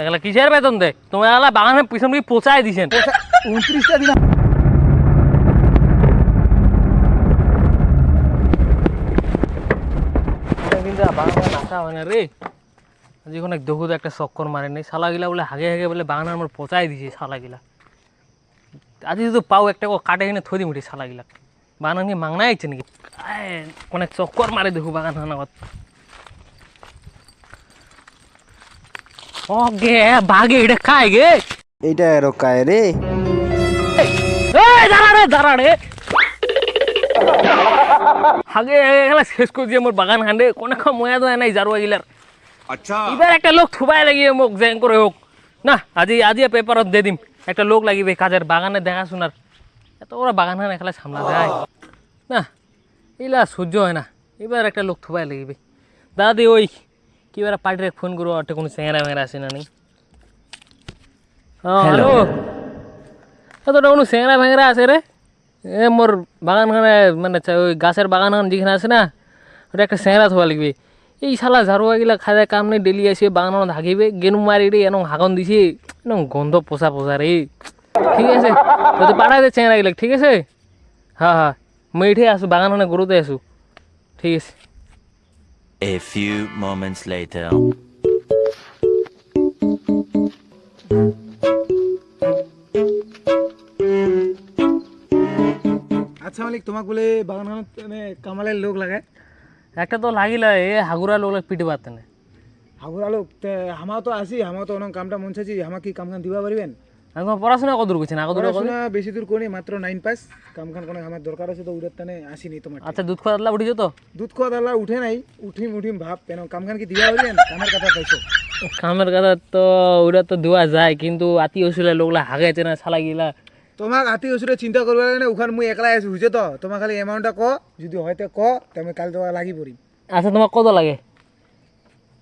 এগুলা কিসের বেতন দে তোমার এগুলা বাগানের পিছন দিকে পচাই দিছেন। উনত্রিশটা দিলাম। কিন্তু বাগানে নাচা না রে। আজি অনেক দেখু একটা চক্কর মারে নেই। শালা গিলা বলে হাগে হাগে বলে বাগানের আমার পচাই দিছে শালা গিলা আজি যদি পাও একটা কাটে কিনে থই দিম বাগান মাংনা নাকি? অনেক চক্কর মারে দেখু বাগান হানাগত ওগে ভাগে এটা খায় গে। এটা এরো খায় রে। এই দাঁড়া রে দাঁড়া আগে এগুলা শেষ করে দিয়ে মোর বাগান হান্ডে কোনো খা ময়া যায় নাই জারুয়া গিলার আচ্ছা। এবার একটা লোক থুবাই লাগিয়ে মোক জ্যাং করে হোক। না আজি আজি পেপারত দিয়ে দিম। একটা লোক লাগিবে কাজের বাগানে দেখা দেখাশোনার। এত ওরা বাগান হান এখানে সামলা যায়। না এগুলা সহ্য হয় না। এবার একটা লোক থুবাই লাগিবে। দাদি ওই কিবার পার্টির ফোন করব একটা কোনো চেংরা মেংরা আছে না নেই। হ্যালো তোটা কোনো চেংরা ভেংরা আছে রে। এ মোর বাগানখানে মানে ওই গাছের বাগান যেখানে আছে না ওটা একটা চেংরা থোয়া লাগবে। এই শালা ঝাড়ুয়া গিলা খায় কাম নেই ডেলি আসবে বাগানত হাগিবে গেনু মারি রে এনং হাগন দিছে এনং গন্ধ পোষা পোষা রে। ঠিক আছে? তো পাঠাই দে গিলা ঠিক আছে? হ্যাঁ হ্যাঁ মই এঠে আছো বাগানখানে গরুতে আছো ঠিক আছে। A few moments later. আচ্ছা মালিক তোমাক বলে বাগানখনত মানে কামালের লোক লাগে। একটা তো লাগিলা এ হাগুরা লোক পিটে পারতে না হাগুরা লোক তে আমার তো আসি আমার তো অনেক কামটা মন চাইছি আমার কি কাম কাম দিবা পারিবেন আমি তোমার পড়াশোনা কত দূর করছেন আগত পড়াশোনা বেশি দূর করি মাত্র নাইন পাস কাম খান কোনো আমার দরকার আছে তো উড়ার টানে আসিনি তোমার আচ্ছা দুধ খাওয়া দাদলা উঠিছো তো? দুধ খাওয়া দালা উঠে নাই উঠিম উঠিম ভাব কেন কাম খান কি দিবা পারিবেন কামের কথা পাইছো কামের কথা তো ওটা তো দেওয়া যায় কিন্তু আতি হসিলে লোকলা হাগাইছে না শালা গিলা। তোমাক আতি ওষুধে চিন্তা করবে না ওখান মুই একলাই আছি বুঝছ তো? তোমার খালি এমাউন্টটা ক যদি হয়তো ক তুমি কাল তোমার লাগি পড়িম। আচ্ছা তোমার কত লাগে?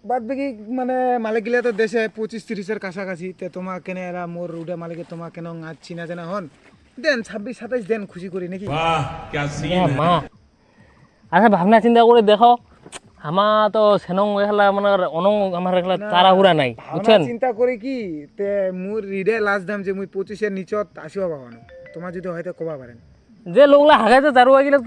বাদ বাকি মানে মালিক গিলা তো দেশে পঁচিশ তিরিশের কাছাকাছি। তে তোমার কেন এরা মোর রুডে মালিকে তোমার কেন আজ চিনা জানা হন? দেন ছাব্বিশ সাতাইশ দেন খুশি করি নাকি? মা। আচ্ছা ভাবনা চিন্তা করে দেখো আমার তো সেনং মানে অনং আমার নাই বুঝছেন? চিন্তা করে কি তে মোর রিডে লাস্ট দাম যে মুই পঁচিশের নিচত আসিবা পাবানো তোমার যদি হয়তো কবা পারেন। যে লোকলা হাগাইতে দারু আগিলে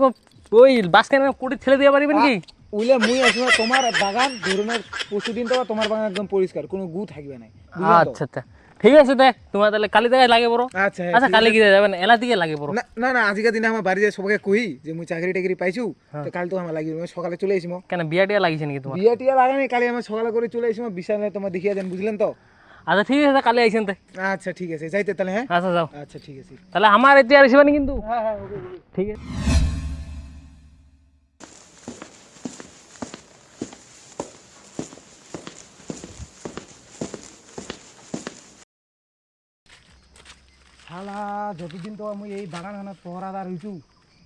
ওই বাস কেন কুটি ছেলে দিয়ে পারিবেন কি? উইলে মুই আসব তোমার বাগান ধরনের পরশু দিন তো তোমার বাগান একদম পরিষ্কার কোনো গু থাকবে না আচ্ছা আচ্ছা। ঠিক আছে দেখ তোমার তাহলে কালি থেকে লাগে বড়। আচ্ছা হ্যাঁ, আচ্ছা কালি গিয়ে যাবেন এলা দিকে লাগে বড়। না না না আজকের দিনে আমার বাড়িতে সবাইকে কই যে মুই চাকরি টাকরি পাইছু তো কাল তো আমার লাগিবে। সকালে চলে আসিম কেন বিয়া টিয়া লাগিছে নাকি তোমার? বিয়ে টিয়া লাগানি কালি আমি সকালে করে চলে আসিম বিশালে তোমার দেখিয়ে দেন বুঝলেন তো? আচ্ছা ঠিক আছে কালি আইসেন তাই আচ্ছা ঠিক আছে যাইতে তাহলে হ্যাঁ? আচ্ছা যাও। আচ্ছা ঠিক আছে। তাহলে আমার এতে আর আসবেন কিন্তু? হ্যাঁ হ্যাঁ ওকে। ঠিক আছে। শালা, যতদিন তো আমি এই বাগান খানাত পহরাদার হইছু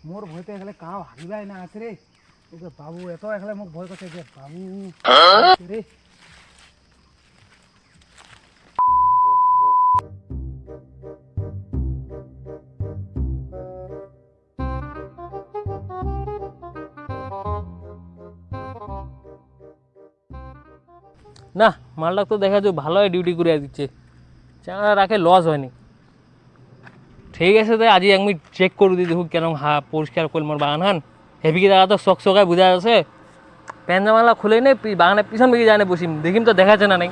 মোর ভয়তে এখানে কাউ হারিবাই না আছে রে ওকে বাবু এত এখানে মোক ভয় করছে যে বাবু। রে না মালটা তো দেখা যায় ভালোই ডিউটি করে দিচ্ছে চাঙা রাখে লস হয়নি। ঠিক আছে তাই আজি আমি চেক করে দিই দেখুক কেন হা পরিষ্কার করল মোর বাগান হান হেভিকে জায়গা তো চক চকায় বুঝা আছে। প্যান জামালা খুলে নেই পি- বাগানের পিছন দিকে যায় না বসিম দেখিম তো দেখাচ্ছে না নাই?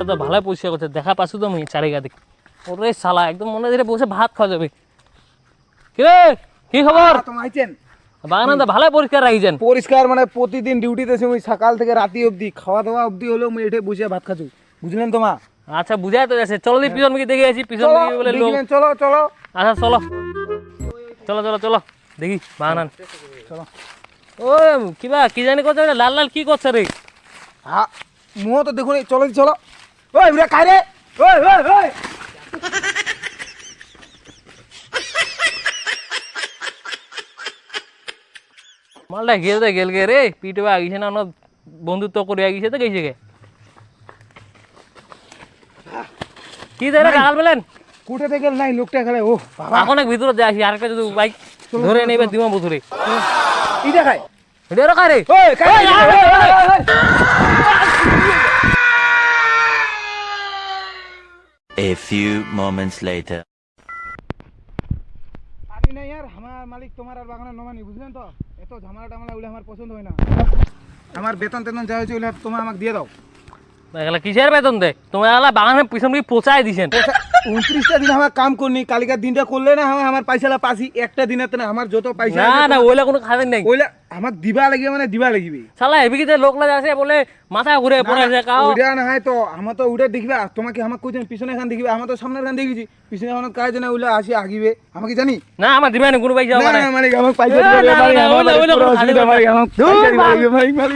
তো ভালোই পরিষ্কার করছে দেখা পাচ্ছ তো আমি চারিগা দেখি ওরে শালা একদম মনে ধরে বসে ভাত খাওয়া যাবে। কি রে কি খবর আইছেন বাগান তো ভালোই পরিষ্কার রাখিছেন পরিষ্কার মানে প্রতিদিন ডিউটিতে সকাল থেকে রাতি অবধি খাওয়া দাওয়া অবধি হলেও এঠে বসে ভাত খাচ্ছি বুঝলেন তোমা আচ্ছা বুঝাই তো যাচ্ছে। চলো দি পিছন দিকে দেখে আছি পিছন দিকে বলে লোক। চলো চলো। আচ্ছা চলো। চলো চলো চলো। দেখি বাগান চলো। ও কিবা কি জানি করছে লাল লাল কি করছে রে? হ্যাঁ মুহ তো দেখুন চলো চলো। ওই উড়ে কাই রে? ওই ওই ওই। মালটা গেছে গেল গে রে। পিটে আগিছে না বন্ধুত্ব করে আগিছে তো গেছে গে। কি দেয় বলেন? কোটে নাই লোকটা খেলে ও বাবা। অনেক ভিতরে যদি বাইক ধরে নেবে দিমা বুধুরে কি A few moments later. আমি না यार আমার মালিক তোমার আর বাগানের নমানি বুঝলেন তো? এত ঝামেলা টামেলা উলে আমার পছন্দ হয় না। আমার বেতন তেতন যা হয়েছে ওগুলো তোমার আমাকে দিয়ে দাও। এগুলা কিসের বেতন দে? তোমার এগুলা বাগানের পিছন দিয়ে পচাই দিছেন। উনত্রিশটা দিন আমার কাম করনি কালিকার দিনটা করলে না আমার আমার পয়সাটা পাসি একটা দিনের না আমার যত পয়সা না না ওইলা কোনো খাবেন নাই। ওইলা আমাকে দিবা লাগিবে মানে দিবা লাগিবে। শালা এবিকিতে লোক লাগে আছে বলে মাথা ঘুরে পড়ে আছে কাও। ওইটা না হয় তো আমার তো ওইটা দেখবে তোমাকে আমাকে কইছেন পিছনে খান দেখিবে আমার তো সামনের খান দেখেছি পিছনে খান কাজ না ওইলা আসি আগিবে। আমাকে জানি? না আমার দিবে না কোনো পয়সা না মানে না। মালিক আমাকে পয়সা দিবে না, না, আমার ওইলা পুরো কোনো অসুবিধা খালি মালিক আমাকে ধুর, পয়সা দিবে মাল।